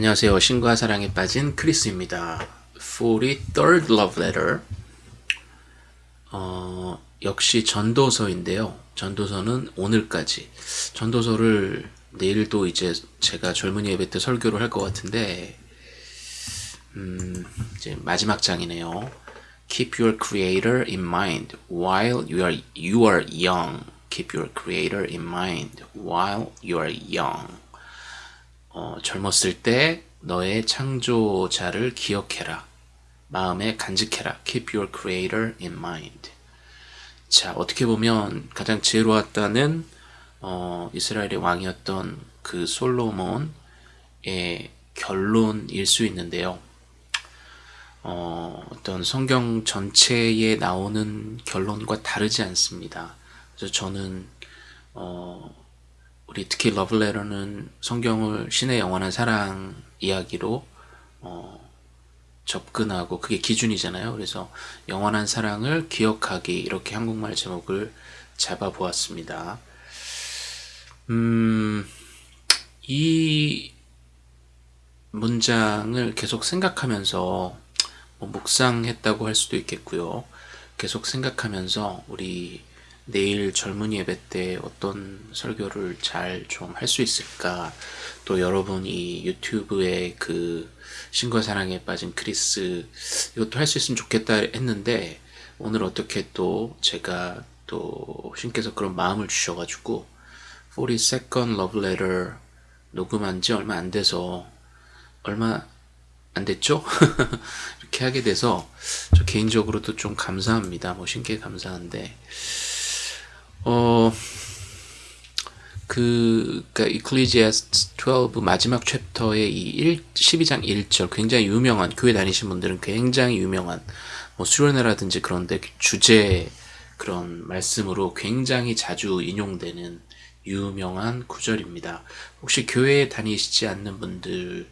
안녕하세요. 신과 사랑에 빠진 크리스입니다. 43rd Love Letter 어, 역시 전도서인데요. 전도서는 오늘까지 전도서를 내일도 이제 제가 젊은이 예배 때 설교를 할 것 같은데 음, 이제 마지막 장이네요. Keep your creator in mind while you are, you are young. Keep your creator in mind while you are young. 어, 젊었을 때 너의 창조자를 기억해라. 마음에 간직해라. Keep your creator in mind. 자, 어떻게 보면 가장 지혜로웠다는 어, 이스라엘의 왕이었던 그 솔로몬의 결론일 수 있는데요. 어, 어떤 성경 전체에 나오는 결론과 다르지 않습니다. 그래서 저는 어, 우리 특히 러블레터는 성경을 신의 영원한 사랑 이야기로 어, 접근하고 그게 기준이잖아요. 그래서 영원한 사랑을 기억하기 이렇게 한국말 제목을 잡아보았습니다. 음, 이 문장을 계속 생각하면서 뭐 묵상했다고 할 수도 있겠고요. 계속 생각하면서 우리 내일 젊은이 예배 때 어떤 설교를 잘 좀 할 수 있을까 또 여러분이 유튜브에 그 신과 사랑에 빠진 크리스 이것도 할 수 있으면 좋겠다 했는데 오늘 어떻게 또 제가 또 신께서 그런 마음을 주셔가지고 42nd Love Letter 녹음한 지 얼마 안 돼서 얼마 안 됐죠? 이렇게 하게 돼서 저 개인적으로도 좀 감사합니다. 뭐 신께 감사한데 어, 그, 그니까, 이클리지아스 12 마지막 챕터의 이 1, 12장 1절, 굉장히 유명한, 교회 다니신 분들은 굉장히 유명한, 뭐, 수련회라든지 그런데 주제 그런 말씀으로 굉장히 자주 인용되는 유명한 구절입니다. 혹시 교회에 다니시지 않는 분들은,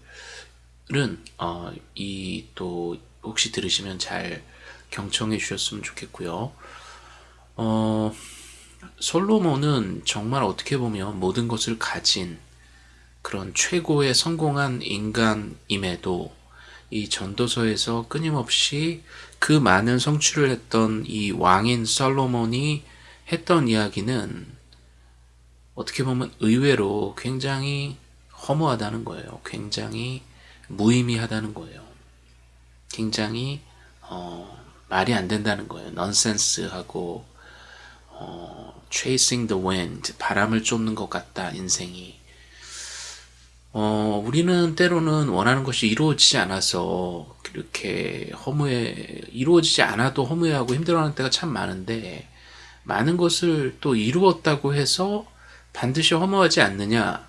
어, 이 또, 혹시 들으시면 잘 경청해 주셨으면 좋겠고요. 어, 솔로몬은 정말 어떻게 보면 모든 것을 가진 그런 최고의 성공한 인간임에도 이 전도서에서 끊임없이 그 많은 성취를 했던 이 왕인 솔로몬이 했던 이야기는 어떻게 보면 의외로 굉장히 허무하다는 거예요. 굉장히 무의미하다는 거예요. 굉장히 어, 말이 안 된다는 거예요. 넌센스하고 어, chasing the wind, 바람을 쫓는 것 같다, 인생이. 어, 우리는 때로는 원하는 것이 이루어지지 않아서 이렇게 허무해, 이루어지지 않아도 허무해하고 힘들어하는 때가 참 많은데, 많은 것을 또 이루었다고 해서 반드시 허무하지 않느냐?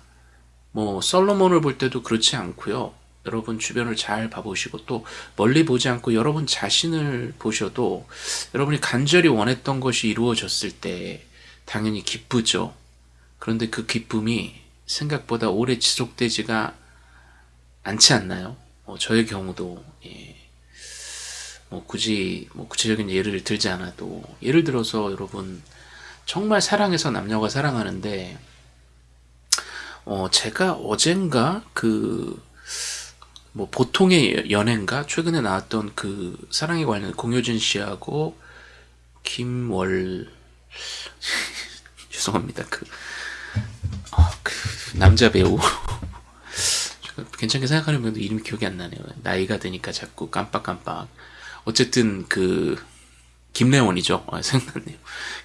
뭐, 솔로몬을 볼 때도 그렇지 않고요. 여러분 주변을 잘 봐보시고 또 멀리 보지 않고 여러분 자신을 보셔도 여러분이 간절히 원했던 것이 이루어졌을 때 당연히 기쁘죠. 그런데 그 기쁨이 생각보다 오래 지속되지가 않지 않나요? 어, 저의 경우도 예. 뭐 굳이 뭐 구체적인 예를 들지 않아도 예를 들어서 여러분 정말 사랑해서 남녀가 사랑하는데 어 제가 어젠가 그 뭐 보통의 연애인가 최근에 나왔던 그 사랑에 관련 공효진 씨하고 김월 죄송합니다 그, 어, 그 남자 배우 괜찮게 생각하는 분도 이름이 기억이 안 나네요 나이가 드니까 자꾸 깜빡깜빡 어쨌든 그 김래원이죠. 아, 생각났네요.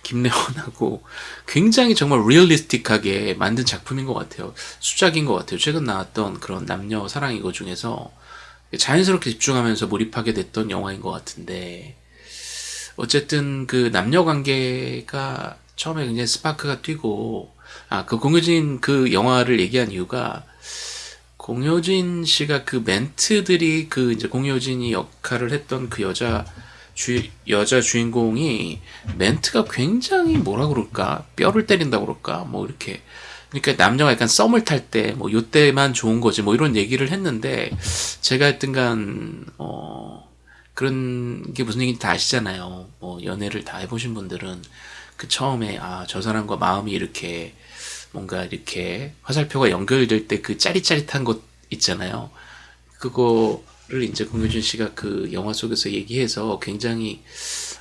김래원하고 굉장히 정말 리얼리스틱하게 만든 작품인 것 같아요. 수작인 것 같아요. 최근 나왔던 그런 남녀 사랑 이거 중에서 자연스럽게 집중하면서 몰입하게 됐던 영화인 것 같은데 어쨌든 그 남녀 관계가 처음에 굉장히 스파크가 뛰고 아 그 공효진 그 영화를 얘기한 이유가 공효진 씨가 그 멘트들이 그 이제 공효진이 역할을 했던 그 여자 주, 여자 주인공이 멘트가 굉장히 뭐라 그럴까? 뼈를 때린다 그럴까? 뭐 이렇게. 그러니까 남녀가 약간 썸을 탈 때 뭐 요때만 좋은 거지 뭐 이런 얘기를 했는데 제가 하여튼간 어 그런 게 무슨 얘기인지 다 아시잖아요. 뭐 연애를 다 해보신 분들은 그 처음에 아 저 사람과 마음이 이렇게 뭔가 이렇게 화살표가 연결될 때 그 짜릿짜릿한 것 있잖아요. 그거를 이제 공효준 씨가 그 영화 속에서 얘기해서 굉장히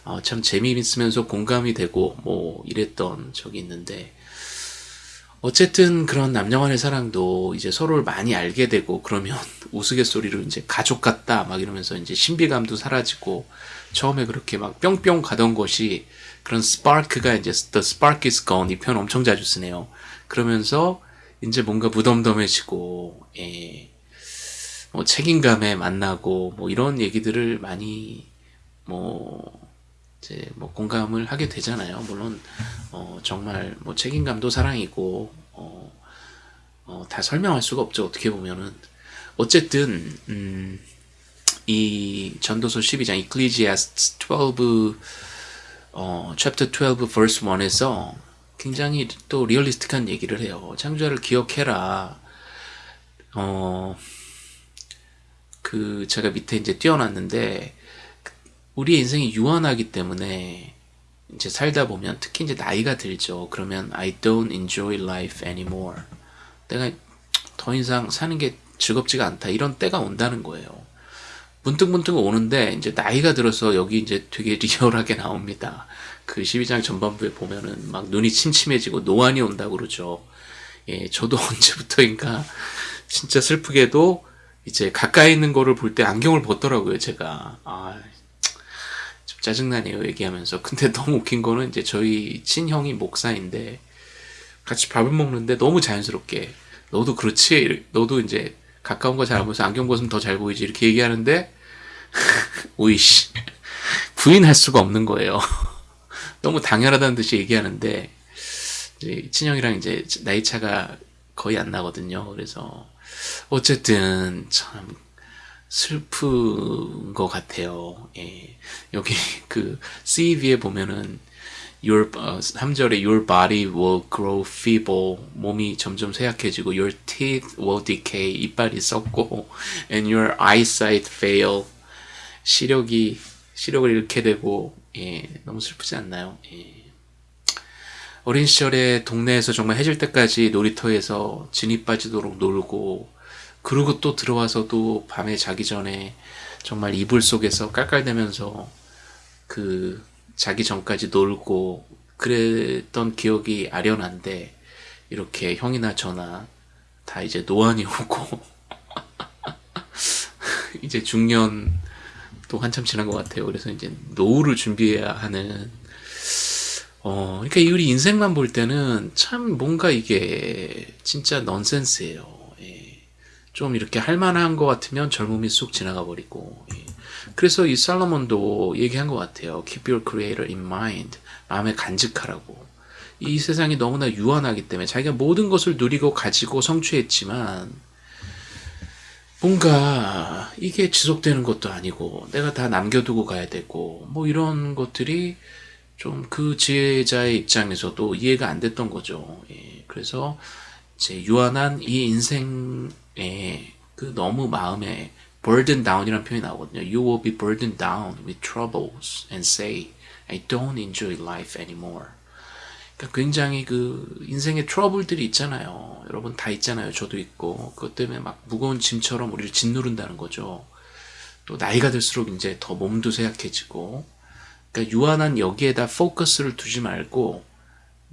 어, 참 재미있으면서 공감이 되고 뭐 이랬던 적이 있는데 어쨌든 그런 남녀간의 사랑도 이제 서로를 많이 알게 되고 그러면 우스갯소리로 이제 가족 같다 막 이러면서 이제 신비감도 사라지고 처음에 그렇게 막 뿅뿅 가던 것이 그런 스파크가 이제 the spark is gone 이 표현 엄청 자주 쓰네요. 그러면서 이제 뭔가 무덤덤해지고 예. 뭐 책임감에 만나고 뭐 이런 얘기들을 많이 뭐 이제 뭐 공감을 하게 되잖아요. 물론 어 정말 뭐 책임감도 사랑이고 어, 어, 다 설명할 수가 없죠. 어떻게 보면은 어쨌든 음, 이 전도서 12장 Ecclesiastes 12 어, chapter 12 verse 1에서 굉장히 또 리얼리스틱한 얘기를 해요. 창조자를 기억해라. 어, 그 제가 밑에 이제 띄워놨는데 우리의 인생이 유한하기 때문에 이제 살다 보면 특히 이제 나이가 들죠. 그러면 I don't enjoy life anymore. 내가 더 이상 사는 게 즐겁지가 않다. 이런 때가 온다는 거예요. 문득문득 오는데 이제 나이가 들어서 여기 이제 되게 리얼하게 나옵니다. 그 12장 전반부에 보면은 막 눈이 침침해지고 노안이 온다고 그러죠. 예, 저도 언제부터인가 진짜 슬프게도 이제 가까이 있는 거를 볼 때 안경을 벗더라고요, 제가. 아, 좀 짜증나네요, 얘기하면서. 근데 너무 웃긴 거는 이제 저희 친형이 목사인데 같이 밥을 먹는데 너무 자연스럽게 너도 그렇지? 너도 이제 가까운 거 잘 안 보여서 안경 벗으면 더 잘 보이지? 이렇게 얘기하는데 오이씨 부인할 수가 없는 거예요. 너무 당연하다는 듯이 얘기하는데 친형이랑 이제 나이 차가 거의 안 나거든요. 그래서 어쨌든 참 슬픈 것 같아요. 예. 여기 그 CV에 보면은 your 어, 3절에 your body will grow feeble 몸이 점점 쇠약해지고 your teeth will decay 이빨이 썩고 and your eyesight fail 시력이 시력을 잃게 되고 예, 너무 슬프지 않나요? 예. 어린 시절에 동네에서 정말 해질 때까지 놀이터에서 진이 빠지도록 놀고 그리고 또 들어와서도 밤에 자기 전에 정말 이불 속에서 깔깔대면서 그 자기 전까지 놀고 그랬던 기억이 아련한데 이렇게 형이나 저나 다 이제 노안이 오고 이제 중년 또 한참 지난 것 같아요. 그래서 이제 노후를 준비해야 하는 어 그러니까 우리 인생만 볼 때는 참 뭔가 이게 진짜 넌센스예요. 예. 좀 이렇게 할 만한 것 같으면 젊음이 쑥 지나가 버리고 예. 그래서 이 살로몬도 얘기한 것 같아요. Keep your creator in mind. 마음에 간직하라고. 이 세상이 너무나 유한하기 때문에 자기가 모든 것을 누리고 가지고 성취했지만 뭔가 이게 지속되는 것도 아니고 내가 다 남겨두고 가야 되고 뭐 이런 것들이 좀 그 지혜자의 입장에서도 이해가 안 됐던 거죠. 예, 그래서 이제 유한한 이 인생에 그 너무 마음에 burden down이라는 표현이 나오거든요. You will be burdened down with troubles and say, I don't enjoy life anymore. 그러니까 굉장히 그 인생의 트러블들이 있잖아요. 여러분 다 있잖아요. 저도 있고 그것 때문에 막 무거운 짐처럼 우리를 짓누른다는 거죠. 또 나이가 들수록 이제 더 몸도 쇠약해지고 그러니까 유한한 여기에다 포커스를 두지 말고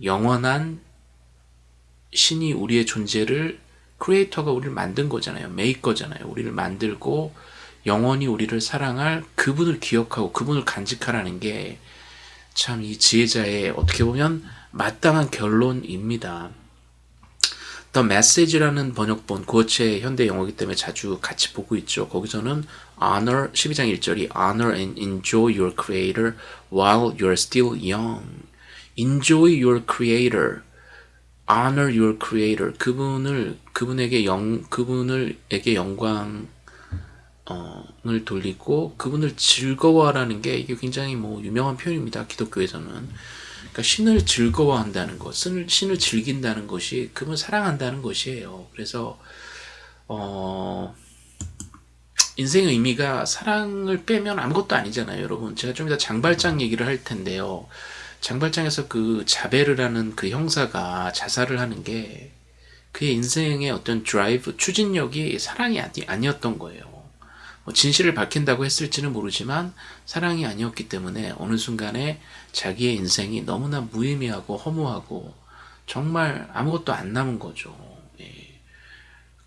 영원한 신이 우리의 존재를 크리에이터가 우리를 만든 거잖아요. 메이커잖아요. 우리를 만들고 영원히 우리를 사랑할 그분을 기억하고 그분을 간직하라는 게 참 이 지혜자의 어떻게 보면 마땅한 결론입니다. The Message라는 번역본 구어체 현대 영어이기 때문에 자주 같이 보고 있죠. 거기서는 honor 12장 1절이 honor and enjoy your creator while you're still young. enjoy your creator honor your creator 그분을 그분에게 영 그분을에게 영광 을 돌리고 그분을 즐거워하라는 게 이게 굉장히 뭐 유명한 표현입니다. 기독교에서는 그러니까 신을 즐거워한다는 것, 신을, 신을 즐긴다는 것이 그분 사랑한다는 것이에요. 그래서 어, 인생의 의미가 사랑을 빼면 아무것도 아니잖아요, 여러분. 제가 좀 이따 장발장 얘기를 할 텐데요. 장발장에서 그 자베르라는 그 형사가 자살을 하는 게 그의 인생의 어떤 드라이브, 추진력이 사랑이 아니, 아니었던 거예요. 뭐 진실을 밝힌다고 했을지는 모르지만 사랑이 아니었기 때문에 어느 순간에 자기의 인생이 너무나 무의미하고 허무하고 정말 아무것도 안 남은 거죠. 예.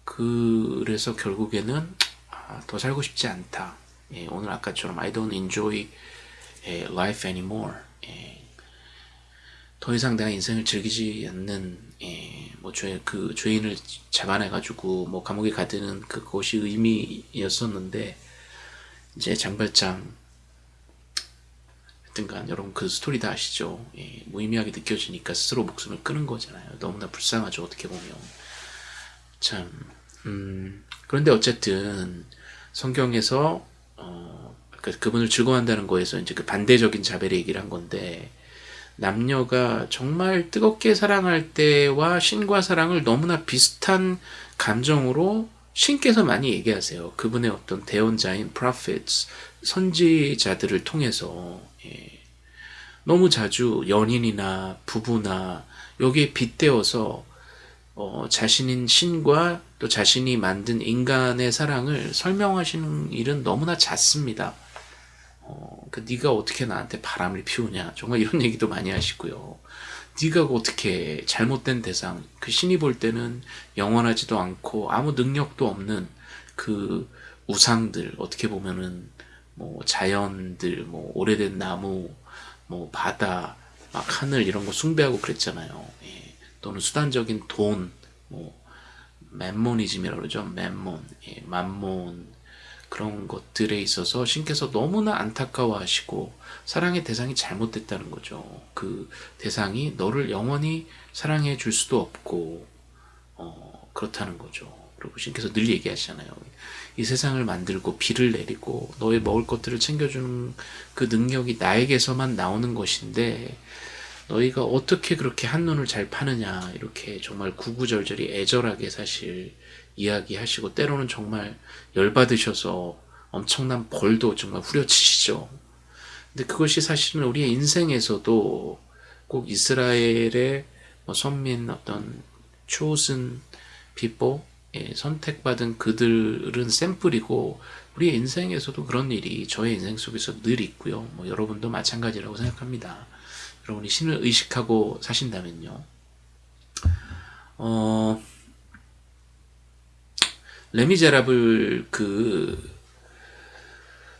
그래서 결국에는 아, 더 살고 싶지 않다. 예, 오늘 아까처럼 I don't enjoy 예, life anymore. 예, 더 이상 내가 인생을 즐기지 않는 예, 뭐 죄, 그 죄인을 잡아내가지고 뭐 감옥에 가두는 그것이 의미였었는데 이제 장발장 하여튼간 여러분 그 스토리 다 아시죠? 예, 무의미하게 느껴지니까 스스로 목숨을 끊은 거잖아요. 너무나 불쌍하죠 어떻게 보면 참 음, 그런데 어쨌든 성경에서 어, 그, 그분을 즐거워한다는 거에서 이제 그 반대적인 자벨의 얘기를 한 건데 남녀가 정말 뜨겁게 사랑할 때와 신과 사랑을 너무나 비슷한 감정으로 신께서 많이 얘기하세요. 그분의 어떤 대언자인 prophets, 선지자들을 통해서 예. 너무 자주 연인이나 부부나 여기에 빗대어서 어, 자신인 신과 또 자신이 만든 인간의 사랑을 설명하시는 일은 너무나 잦습니다. 어, 그 네가 어떻게 나한테 바람을 피우냐 정말 이런 얘기도 많이 하시고요. 네가 어떻게 잘못된 대상 그 신이 볼 때는 영원하지도 않고 아무 능력도 없는 그 우상들 어떻게 보면은 뭐 자연들 뭐 오래된 나무 뭐 바다 막 하늘 이런 거 숭배하고 그랬잖아요. 예. 또는 수단적인 돈 뭐 맨모니즘이라고 그러죠. 맨몬 예. 만몬 그런 것들에 있어서 신께서 너무나 안타까워하시고 사랑의 대상이 잘못됐다는 거죠. 그 대상이 너를 영원히 사랑해 줄 수도 없고 어, 그렇다는 거죠. 그리고 신께서 늘 얘기하시잖아요. 이 세상을 만들고 비를 내리고 너의 먹을 것들을 챙겨주는 그 능력이 나에게서만 나오는 것인데 너희가 어떻게 그렇게 한눈을 잘 파느냐 이렇게 정말 구구절절히 애절하게 사실 이야기하시고 때로는 정말 열받으셔서 엄청난 벌도 정말 후려치시죠. 근데 그것이 사실은 우리의 인생에서도 꼭 이스라엘의 뭐 선민 어떤 chosen people 예, 선택받은 그들은 샘플이고 우리의 인생에서도 그런 일이 저의 인생 속에서 늘 있고요. 뭐 여러분도 마찬가지라고 생각합니다. 여러분이 신을 의식하고 사신다면요. 어, 레미제라블 그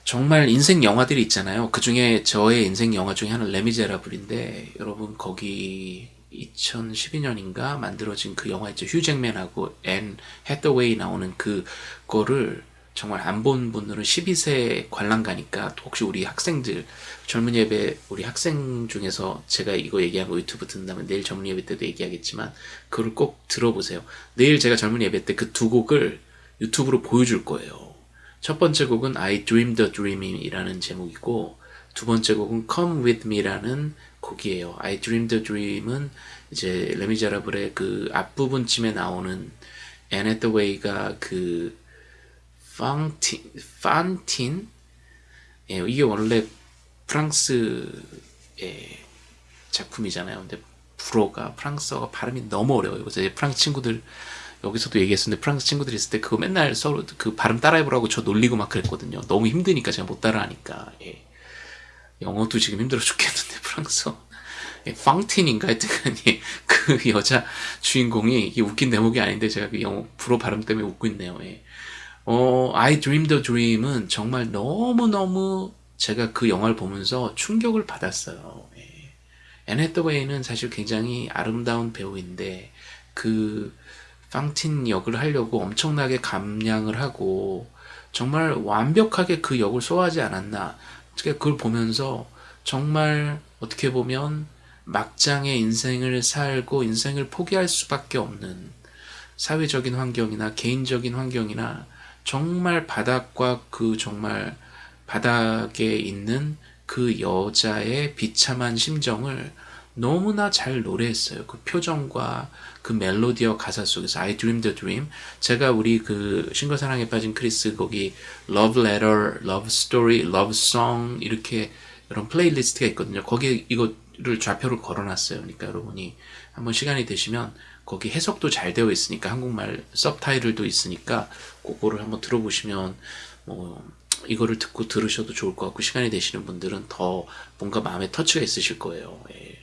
정말 인생 영화들이 있잖아요. 그 중에 저의 인생 영화 중에 하나는 레미제라블인데 여러분 거기 2012년인가 만들어진 그 영화 있죠. 휴잭맨하고 앤 해더웨이 나오는 그 거를 정말 안 본 분들은 12세 관람 가니까 혹시 우리 학생들 젊은 예배 우리 학생 중에서 제가 이거 얘기하고 유튜브 듣는다면 내일 젊은 예배 때도 얘기하겠지만 그걸 꼭 들어보세요. 내일 제가 젊은 예배 때 그 두 곡을 유튜브로 보여줄 거예요. 첫 번째 곡은 I Dream the Dream이라는 제목이고 두 번째 곡은 Come With Me라는 곡이에요. I Dream the Dream은 이제 레미자라블의 그 앞부분쯤에 나오는 앤 해더웨이가 그 판틴, 판틴? 예, 이게 원래 프랑스의 작품이잖아요. 근데 불어가 프랑스어가 발음이 너무 어려워요. 그래서 프랑스 친구들 여기서도 얘기했었는데 프랑스 친구들이 있을 때 그거 맨날 서로 그 발음 따라해보라고 저 놀리고 막 그랬거든요. 너무 힘드니까 제가 못 따라하니까. 예. 영어도 지금 힘들어 죽겠는데 프랑스어. 예, 팡틴인가 하여튼 예, 그 여자 주인공이 이게 웃긴 대목이 아닌데 제가 그 영어 불어 발음 때문에 웃고 있네요. 예. 어, I Dream the Dream은 정말 너무너무 제가 그 영화를 보면서 충격을 받았어요. 예. 앤 해더웨이는 사실 굉장히 아름다운 배우인데 그 팡틴 역을 하려고 엄청나게 감량을 하고 정말 완벽하게 그 역을 소화하지 않았나. 그걸 보면서 정말 어떻게 보면 막장의 인생을 살고 인생을 포기할 수밖에 없는 사회적인 환경이나 개인적인 환경이나 정말 바닥과 그 정말 바닥에 있는 그 여자의 비참한 심정을 너무나 잘 노래했어요. 그 표정과 그 멜로디와 가사 속에서 I Dream the Dream 제가 우리 그 신과 사랑에 빠진 크리스 거기 Love Letter, Love Story, Love Song 이렇게 이런 playlist가 있거든요. 거기에 이거를 좌표를 걸어놨어요. 그러니까 여러분이 한번 시간이 되시면 거기 해석도 잘 되어 있으니까 한국말 서브타이틀도 있으니까 그거를 한번 들어보시면 뭐 이거를 듣고 들으셔도 좋을 것 같고 시간이 되시는 분들은 더 뭔가 마음에 터치가 있으실 거예요. 예.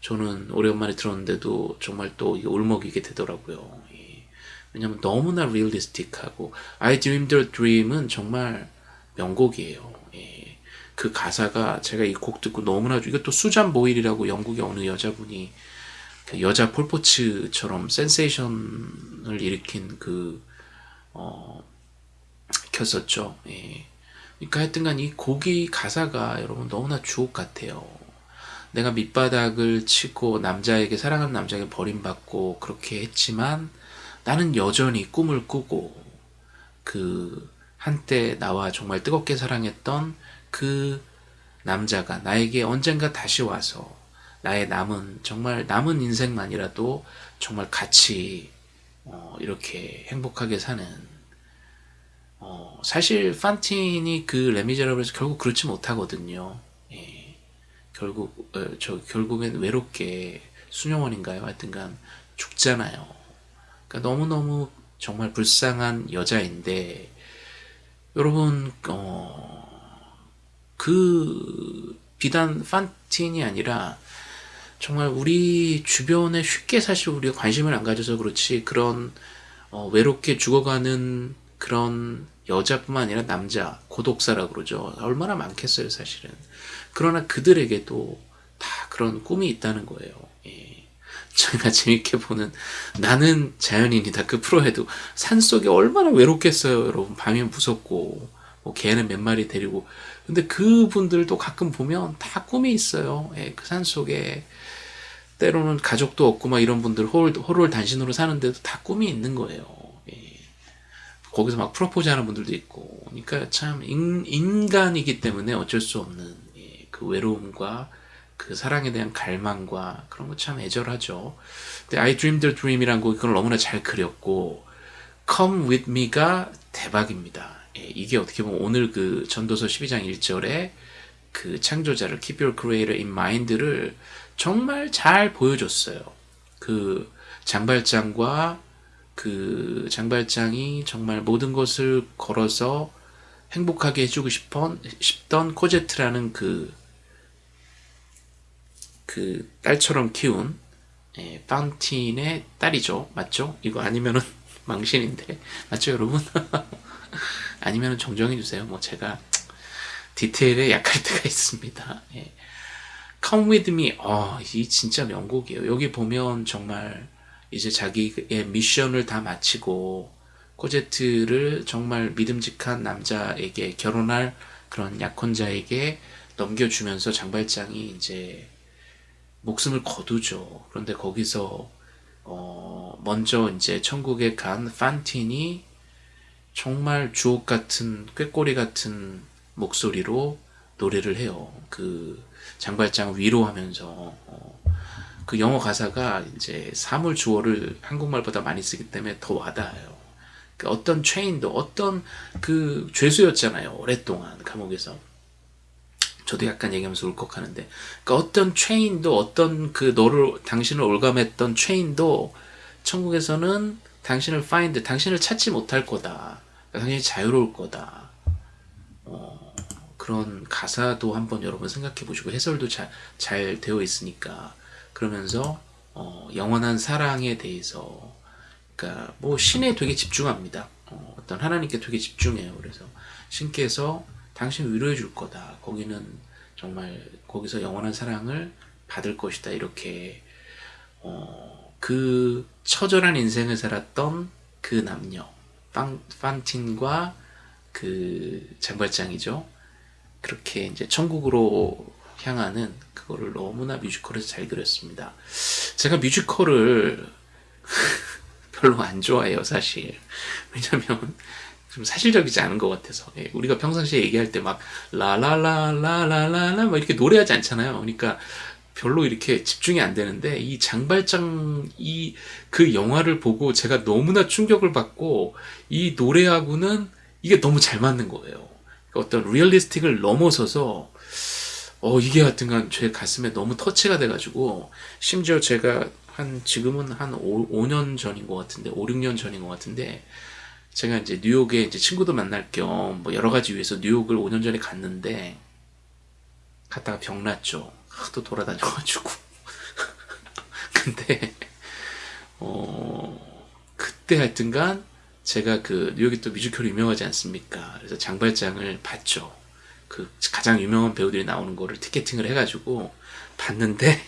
저는 오랜만에 들었는데도 정말 또 이게 울먹이게 되더라고요. 예. 왜냐면 너무나 리얼리스틱하고 I Dreamed a Dream은 정말 명곡이에요. 예. 그 가사가 제가 이 곡 듣고 너무나 이것도 수잔 보일이라고 영국의 어느 여자분이 그 여자 폴포츠처럼 센세이션을 일으킨 그 어, 켰었죠. 예. 그러니까 하여튼간 이 곡이 가사가 여러분 너무나 주옥 같아요. 내가 밑바닥을 치고 남자에게 사랑하는 남자에게 버림받고 그렇게 했지만 나는 여전히 꿈을 꾸고 그 한때 나와 정말 뜨겁게 사랑했던 그 남자가 나에게 언젠가 다시 와서 나의 남은 정말 남은 인생만이라도 정말 같이 어 이렇게 행복하게 사는 어 사실 판틴이 그 레미제라블에서 결국 그렇지 못하거든요. 예. 결국 어, 저 결국엔 외롭게 수녀원인가요? 하여튼간 죽잖아요. 그러니까 너무너무 정말 불쌍한 여자인데 여러분 어, 그 비단 판틴이 아니라 정말 우리 주변에 쉽게 사실 우리가 관심을 안 가져서 그렇지 그런 어, 외롭게 죽어가는 그런 여자뿐만 아니라 남자 고독사라고 그러죠. 얼마나 많겠어요 사실은. 그러나 그들에게도 다 그런 꿈이 있다는 거예요. 예. 저희가 재밌게 보는 나는 자연인이다. 그 프로에도 산속에 얼마나 외롭겠어요 여러분. 밤이면 무섭고 뭐 개는 몇 마리 데리고. 근데 그분들도 가끔 보면 다 꿈이 있어요. 예, 그 산속에. 때로는 가족도 없고 막 이런 분들 홀, 홀홀 단신으로 사는데도 다 꿈이 있는 거예요. 예. 거기서 막 프로포즈 하는 분들도 있고. 그러니까 참 인, 간이기 때문에 어쩔 수 없는 예. 그 외로움과 그 사랑에 대한 갈망과 그런 거 참 애절하죠. 근데 I Dreamed a Dream이란 곡이 그걸 너무나 잘 그렸고 Come With Me가 대박입니다. 예. 이게 어떻게 보면 오늘 그 전도서 12장 1절에 그 창조자를 Keep Your Creator in Mind를 정말 잘 보여줬어요. 그 장발장과 그 장발장이 정말 모든 것을 걸어서 행복하게 해주고 싶던, 싶던 코제트라는 그, 그 딸처럼 키운 예, 파운틴의 딸이죠. 맞죠? 이거 아니면은 망신인데. 맞죠, 여러분? 아니면은 정정해주세요. 뭐 제가 디테일에 약할 때가 있습니다. 예. Come With Me 어, 이 진짜 명곡이에요. 여기 보면 정말 이제 자기의 미션을 다 마치고 코제트를 정말 믿음직한 남자에게 결혼할 그런 약혼자에게 넘겨주면서 장발장이 이제 목숨을 거두죠. 그런데 거기서 어 먼저 이제 천국에 간 판틴이 정말 주옥 같은 꾀꼬리 같은 목소리로 노래를 해요. 그 장발장 위로하면서 어, 그 영어 가사가 이제 사물 주어를 한국말보다 많이 쓰기 때문에 더 와닿아요. 그 어떤 체인도 어떤 그 죄수였잖아요. 오랫동안 감옥에서. 저도 약간 얘기하면서 울컥하는데 그 어떤 체인도 어떤 그 너를 당신을 올감했던 체인도 천국에서는 당신을 find 당신을 찾지 못할 거다. 당신이 자유로울 거다. 어, 그런 가사도 한번 여러분 생각해 보시고 해설도 잘, 잘 되어 있으니까 그러면서 어, 영원한 사랑에 대해서 그러니까 뭐 신에 되게 집중합니다. 어, 어떤 하나님께 되게 집중해요. 그래서 신께서 당신 위로해 줄 거다. 거기는 정말 거기서 영원한 사랑을 받을 것이다. 이렇게 어, 그 처절한 인생을 살았던 그 남녀 판, 판틴과 그 장발장이죠. 그렇게 이제 천국으로 향하는 그거를 너무나 뮤지컬에서 잘 그렸습니다. 제가 뮤지컬을 별로 안 좋아해요, 사실. 왜냐면 좀 사실적이지 않은 것 같아서. 예, 우리가 평상시에 얘기할 때 막 라라라라라라라 막 이렇게 노래하지 않잖아요. 그러니까 별로 이렇게 집중이 안 되는데 이 장발장 이 그 영화를 보고 제가 너무나 충격을 받고 이 노래하고는 이게 너무 잘 맞는 거예요. 어떤 리얼리스틱을 넘어서서 어 이게 하여튼간 제 가슴에 너무 터치가 돼가지고 심지어 제가 한 지금은 한 5, 5년 전인 것 같은데 5, 6년 전인 것 같은데 제가 이제 뉴욕에 이제 친구도 만날 겸 뭐 여러 가지 위해서 뉴욕을 5년 전에 갔는데 갔다가 병 났죠. 하도 돌아다녀가지고. 근데 어 그때 하여튼간 제가 그 뉴욕이 또 뮤지컬 유명하지 않습니까? 그래서 장발장을 봤죠. 그 가장 유명한 배우들이 나오는 거를 ticketing을 해가지고 봤는데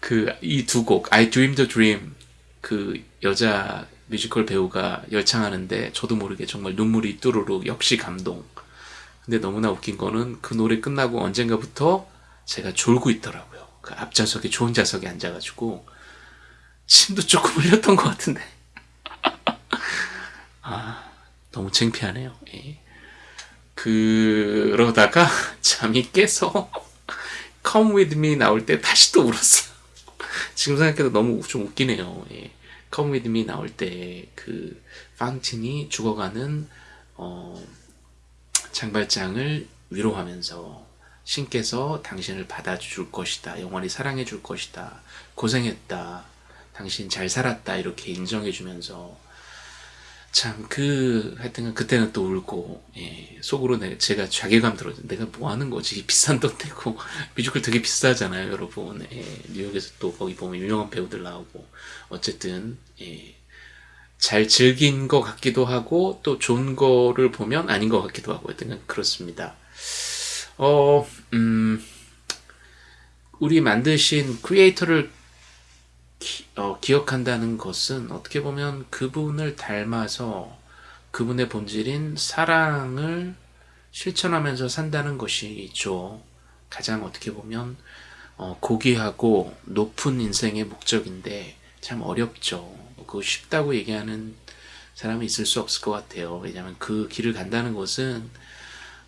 그 이 두 곡 I Dream the Dream 그 여자 뮤지컬 배우가 열창하는데 저도 모르게 정말 눈물이 뚜루룩 역시 감동. 근데 너무나 웃긴 거는 그 노래 끝나고 언젠가부터 제가 졸고 있더라고요. 그 앞좌석에 좋은 좌석에 앉아가지고 침도 조금 흘렸던 것 같은데. 아 너무 창피하네요. 예. 그러다가 잠이 깨서 Come With Me 나올 때 다시 또 울었어요. 지금 생각해도 너무 좀 웃기네요. 예. Come With Me 나올 때그 파운틴이 죽어가는 어, 장발장을 위로하면서 신께서 당신을 받아줄 것이다. 영원히 사랑해 줄 것이다. 고생했다. 당신 잘 살았다. 이렇게 인정해 주면서 참 그 하여튼 그때는 또 울고 예, 속으로 내, 제가 자괴감 들어죠. 내가 뭐 하는 거지? 비싼 돈 내고 뮤지컬 되게 비싸잖아요, 여러분. 예, 뉴욕에서 또 거기 보면 유명한 배우들 나오고 어쨌든 예, 잘 즐긴 것 같기도 하고 또 좋은 거를 보면 아닌 것 같기도 하고 하여튼 그렇습니다. 어, 음, 우리 만드신 크리에이터를 기, 어, 기억한다는 것은 어떻게 보면 그분을 닮아서 그분의 본질인 사랑을 실천하면서 산다는 것이죠. 가장 어떻게 보면 어, 고귀하고 높은 인생의 목적인데 참 어렵죠. 그거 쉽다고 얘기하는 사람이 있을 수 없을 것 같아요. 왜냐하면 그 길을 간다는 것은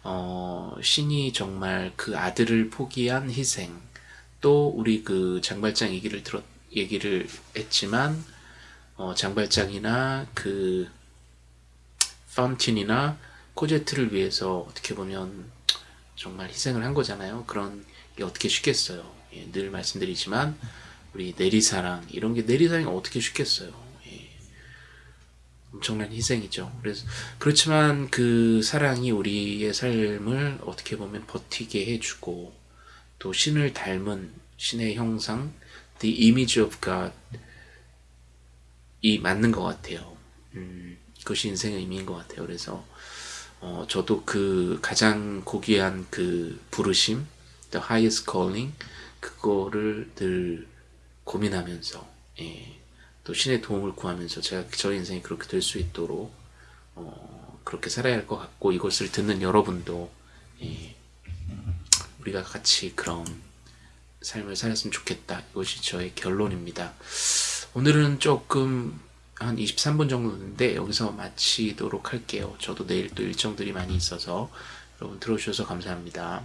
어, 신이 정말 그 아들을 포기한 희생 또 우리 그 장발장 얘기를 들었 얘기를 했지만 어, 장발장이나 그 파운틴이나 코제트를 위해서 어떻게 보면 정말 희생을 한 거잖아요. 그런 게 어떻게 쉽겠어요. 예, 늘 말씀드리지만 우리 내리사랑 이런 게 내리사랑이 어떻게 쉽겠어요. 예, 엄청난 희생이죠. 그래서 그렇지만 그 사랑이 우리의 삶을 어떻게 보면 버티게 해주고 또 신을 닮은 신의 형상, the image of God 이 맞는 것 같아요. 음, 그것이 인생의 의미인 것 같아요. 그래서 어, 저도 그 가장 고귀한 그 부르심, the highest calling 그거를 늘 고민하면서 예, 또 신의 도움을 구하면서 제가 저의 인생이 그렇게 될 수 있도록 어, 그렇게 살아야 할 것 같고 이것을 듣는 여러분도 예, 우리가 같이 그런 삶을 살았으면 좋겠다. 이것이 저의 결론입니다. 오늘은 조금 한 23분 정도 인데 여기서 마치도록 할게요. 저도 내일 또 일정들이 많이 있어서 여러분 들어주셔서 감사합니다.